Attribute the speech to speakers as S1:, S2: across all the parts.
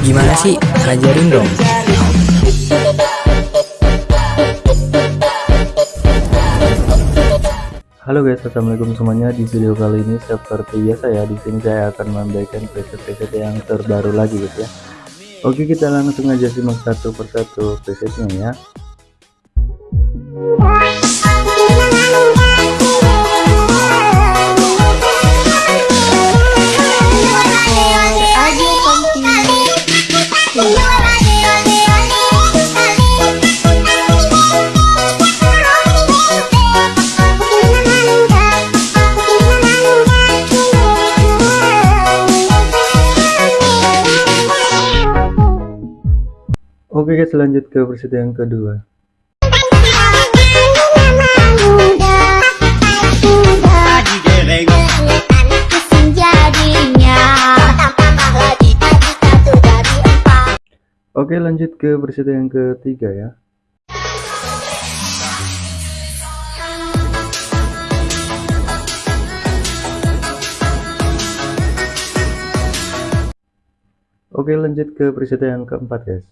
S1: Gimana sih? Ajarin dong.
S2: Halo guys, assalamualaikum semuanya. Di video kali ini seperti biasa ya, di sini saya akan memberikan preset-preset yang terbaru lagi guys ya. Oke, kita langsung aja simak satu persatu presetnya ya. Oke guys, lanjut ke versi yang kedua. Oke, lanjut ke versi yang ketiga ya. Oke, lanjut ke preset yang keempat, guys.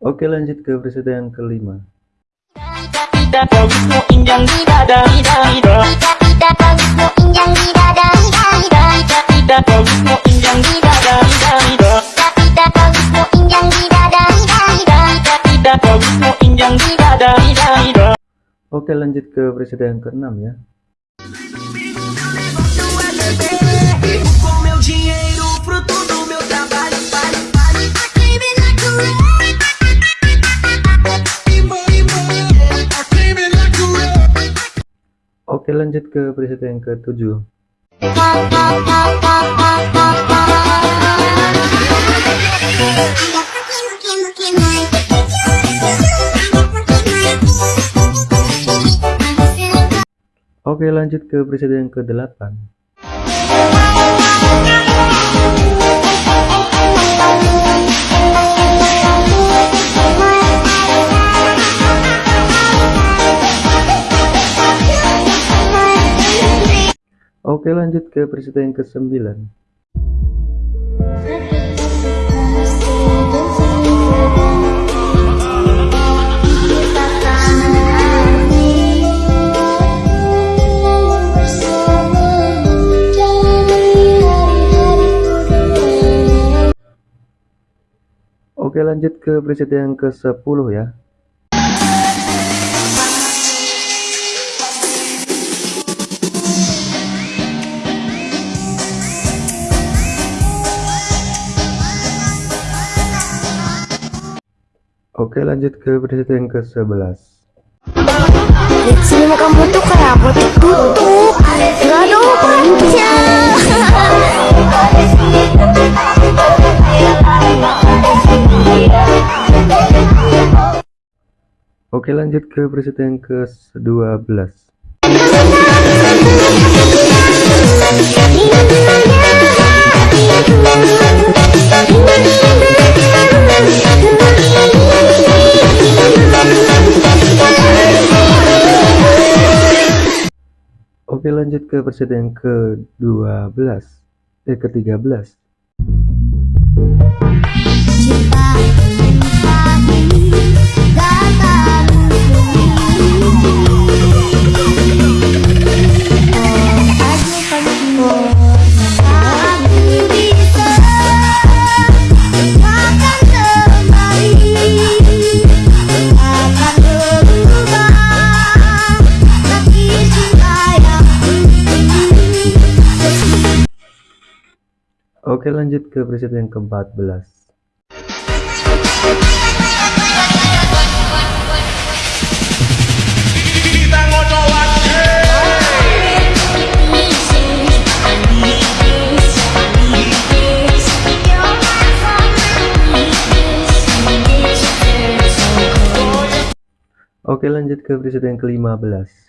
S2: Oke lanjut ke preset yang kelima Oke lanjut ke preset yang keenam ya. Oke lanjut ke preset yang ketujuh Oke lanjut ke preset yang ke-8 Oke lanjut ke preset yang ke-9 Oke lanjut ke preset yang ke 10 ya. Oke lanjut ke preset yang ke 11
S3: Sini kamu tuh kayak apa tutup
S2: Oke lanjut ke preset yang ke-12 Oke lanjut ke preset yang ke-12 Eh ke-13 Oke lanjut ke preset yang ke-14 Oke lanjut ke preset yang ke-15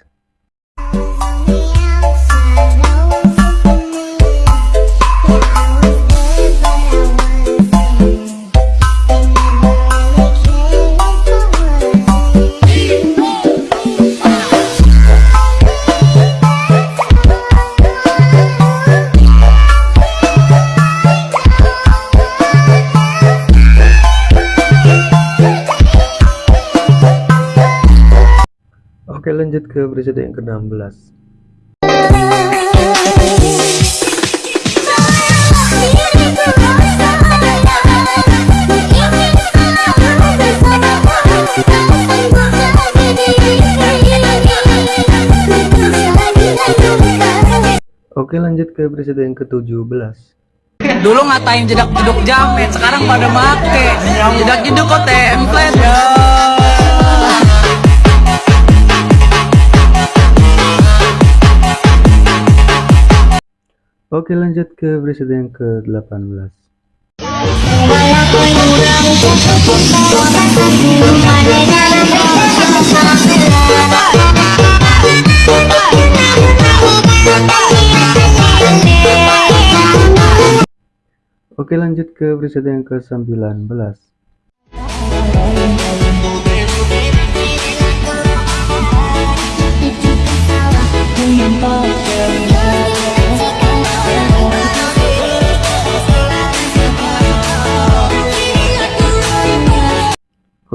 S2: lanjut ke presiden yang ke-16. Oke lanjut ke presiden yang ke-17
S4: Dulu ngatain jedak jeduk jamet, sekarang pada make. Jedak jeduk kok template
S2: Oke lanjut ke presiden yang ke-18 Oke lanjut ke presiden yang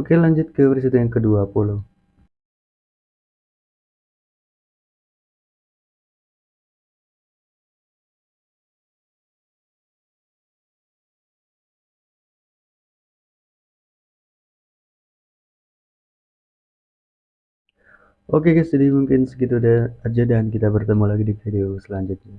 S2: Oke lanjut ke presiden yang ke-20 Oke guys, jadi mungkin segitu aja dan kita bertemu lagi di video selanjutnya.